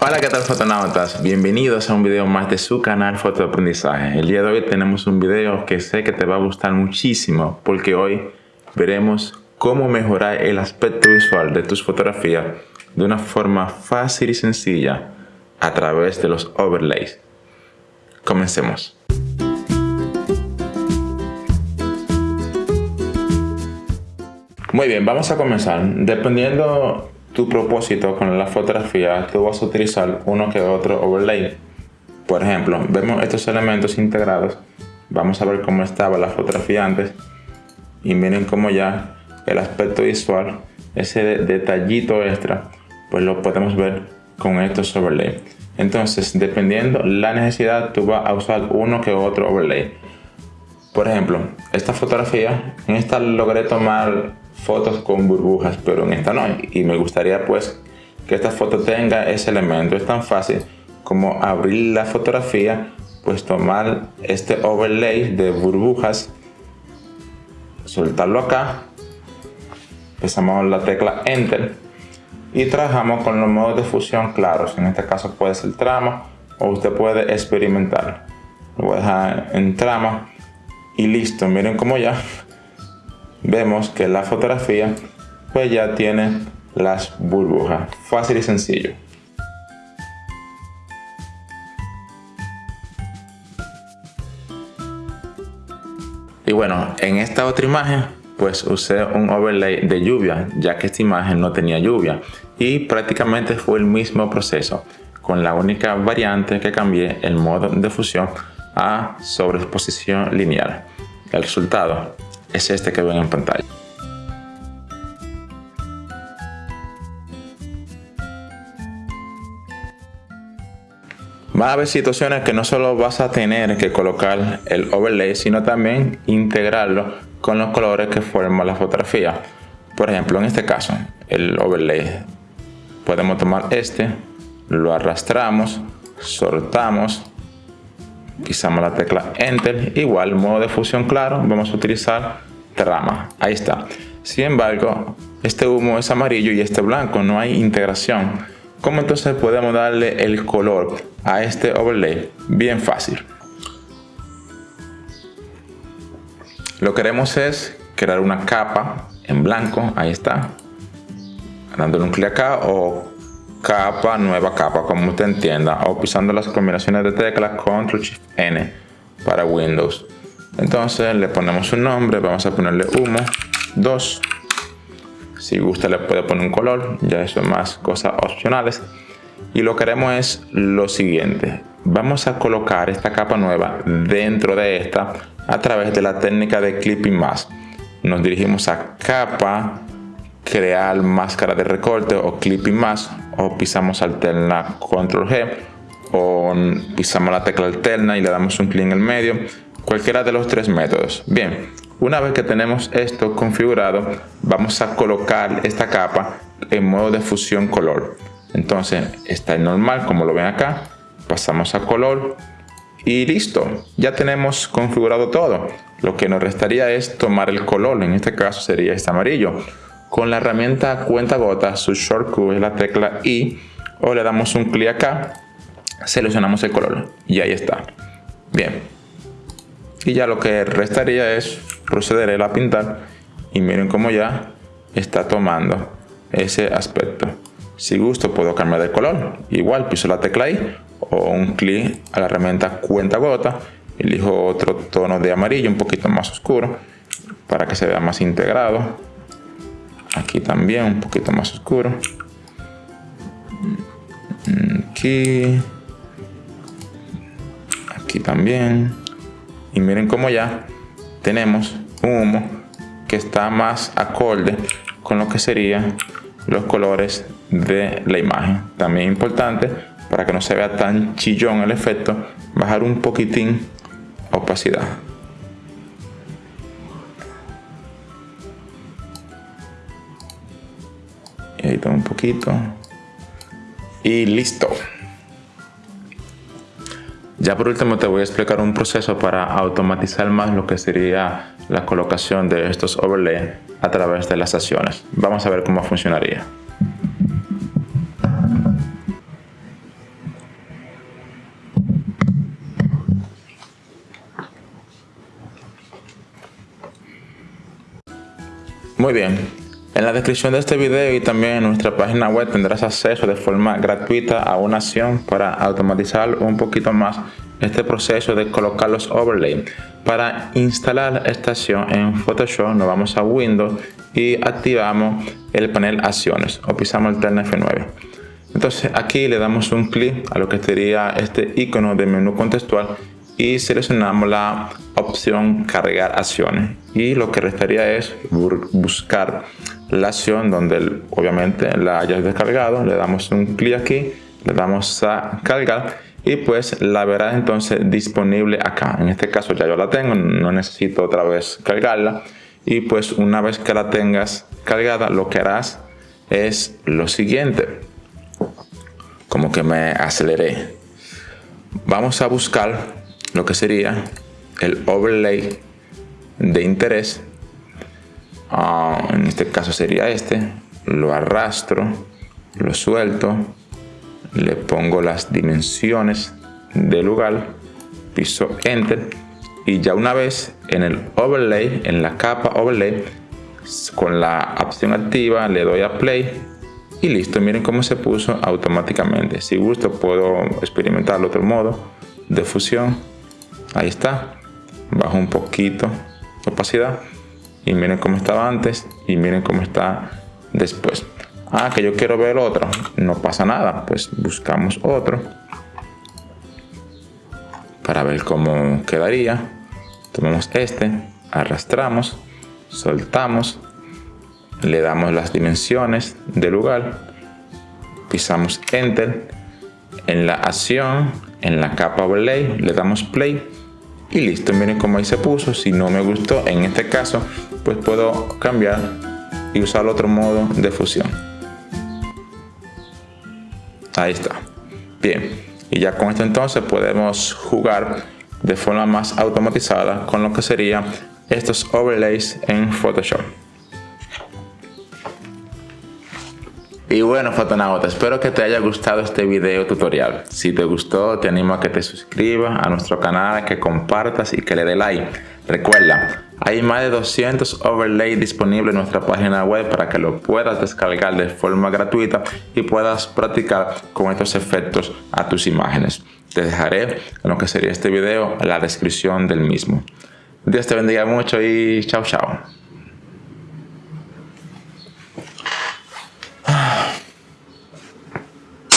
Hola qué tal fotonautas, bienvenidos a un video más de su canal Fotoaprendizaje. El día de hoy tenemos un video que sé que te va a gustar muchísimo porque hoy veremos cómo mejorar el aspecto visual de tus fotografías de una forma fácil y sencilla a través de los overlays. Comencemos. Muy bien, vamos a comenzar. Dependiendo tu propósito con la fotografía, tú vas a utilizar uno que otro overlay. Por ejemplo, vemos estos elementos integrados. Vamos a ver cómo estaba la fotografía antes. Y miren cómo ya el aspecto visual, ese detallito extra, pues lo podemos ver con estos overlays. Entonces, dependiendo la necesidad, tú vas a usar uno que otro overlay. Por ejemplo, esta fotografía, en esta logré tomar fotos con burbujas, pero en esta no. Y me gustaría pues que esta foto tenga ese elemento. Es tan fácil como abrir la fotografía, pues tomar este overlay de burbujas, soltarlo acá, pisamos la tecla Enter y trabajamos con los modos de fusión claros. En este caso puede ser trama o usted puede experimentar. Lo voy a dejar en trama y listo. Miren cómo ya vemos que la fotografía pues ya tiene las burbujas. Fácil y sencillo. Y bueno, en esta otra imagen pues usé un overlay de lluvia ya que esta imagen no tenía lluvia y prácticamente fue el mismo proceso con la única variante que cambié el modo de fusión a sobreexposición lineal. El resultado es este que ven en pantalla. Va a haber situaciones que no solo vas a tener que colocar el overlay, sino también integrarlo con los colores que forman la fotografía. Por ejemplo, en este caso, el overlay. Podemos tomar este, lo arrastramos, soltamos pisamos la tecla Enter, igual modo de fusión claro, vamos a utilizar trama, ahí está. Sin embargo, este humo es amarillo y este blanco, no hay integración. ¿Cómo entonces podemos darle el color a este overlay? Bien fácil. Lo que queremos es crear una capa en blanco, ahí está. Dándole un clic acá o capa, nueva capa, como usted entienda, o pisando las combinaciones de teclas Ctrl Shift N para Windows. Entonces le ponemos un nombre, vamos a ponerle humo 2. Si gusta le puede poner un color, ya eso es más cosas opcionales. Y lo que haremos es lo siguiente, vamos a colocar esta capa nueva dentro de esta a través de la técnica de Clipping Mask. Nos dirigimos a capa, crear máscara de recorte o clipping mask o pisamos alterna control G o pisamos la tecla alterna y le damos un clic en el medio cualquiera de los tres métodos. Bien una vez que tenemos esto configurado vamos a colocar esta capa en modo de fusión color. Entonces está en normal como lo ven acá pasamos a color y listo ya tenemos configurado todo. Lo que nos restaría es tomar el color en este caso sería este amarillo con la herramienta cuenta gotas, su shortcut es la tecla I o le damos un clic acá, seleccionamos el color y ahí está. Bien. Y ya lo que restaría es proceder a pintar y miren cómo ya está tomando ese aspecto. Si gusto puedo cambiar de color. Igual piso la tecla I o un clic a la herramienta cuenta gota. Elijo otro tono de amarillo un poquito más oscuro para que se vea más integrado aquí también un poquito más oscuro. Aquí. Aquí también. Y miren cómo ya tenemos un humo que está más acorde con lo que serían los colores de la imagen. También importante para que no se vea tan chillón el efecto bajar un poquitín opacidad un poquito. Y listo. Ya por último te voy a explicar un proceso para automatizar más lo que sería la colocación de estos overlays a través de las acciones vamos a ver cómo funcionaría. Muy bien, en la descripción de este video y también en nuestra página web tendrás acceso de forma gratuita a una acción para automatizar un poquito más este proceso de colocar los overlays. Para instalar esta acción en Photoshop nos vamos a Windows y activamos el panel acciones o pisamos el terno F9. Entonces aquí le damos un clic a lo que sería este icono de menú contextual y seleccionamos la opción cargar acciones y lo que restaría es buscar la acción donde obviamente la hayas descargado, le damos un clic aquí, le damos a cargar y pues la verás entonces disponible acá. En este caso ya yo la tengo, no necesito otra vez cargarla y pues una vez que la tengas cargada lo que harás es lo siguiente. Como que me aceleré. Vamos a buscar lo que sería el overlay de interés. Ah, en este caso sería este, lo arrastro, lo suelto, le pongo las dimensiones del lugar, piso enter y ya una vez en el overlay, en la capa overlay, con la opción activa le doy a play y listo, miren cómo se puso automáticamente. Si gusto puedo experimentar otro modo de fusión, ahí está, bajo un poquito opacidad. Y miren cómo estaba antes y miren cómo está después. Ah que yo quiero ver otro. No pasa nada pues buscamos otro para ver cómo quedaría. Tomamos este arrastramos soltamos le damos las dimensiones del lugar pisamos enter en la acción en la capa overlay le damos play y listo. Miren cómo ahí se puso. Si no me gustó en este caso pues puedo cambiar y usar otro modo de fusión. Ahí está. Bien. Y ya con esto entonces podemos jugar de forma más automatizada con lo que serían estos overlays en Photoshop Y bueno fotonauta, espero que te haya gustado este video tutorial. Si te gustó te animo a que te suscribas a nuestro canal, que compartas y que le dé like. Recuerda, hay más de 200 overlays disponibles en nuestra página web para que lo puedas descargar de forma gratuita y puedas practicar con estos efectos a tus imágenes. Te dejaré en lo que sería este video la descripción del mismo. Dios te bendiga mucho y chao chao.